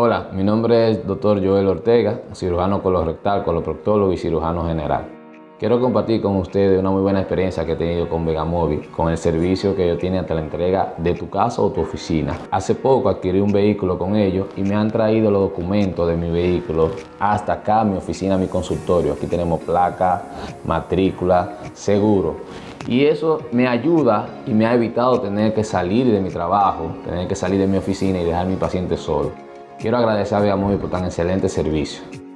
Hola, mi nombre es Dr. Joel Ortega, cirujano colorectal, coloproctólogo y cirujano general. Quiero compartir con ustedes una muy buena experiencia que he tenido con Vegamóvil, con el servicio que ellos tienen hasta la entrega de tu casa o tu oficina. Hace poco adquirí un vehículo con ellos y me han traído los documentos de mi vehículo hasta acá, mi oficina, mi consultorio. Aquí tenemos placa, matrícula, seguro. Y eso me ayuda y me ha evitado tener que salir de mi trabajo, tener que salir de mi oficina y dejar a mi paciente solo. Quiero agradecer a Vegamóvil por tan excelente servicio.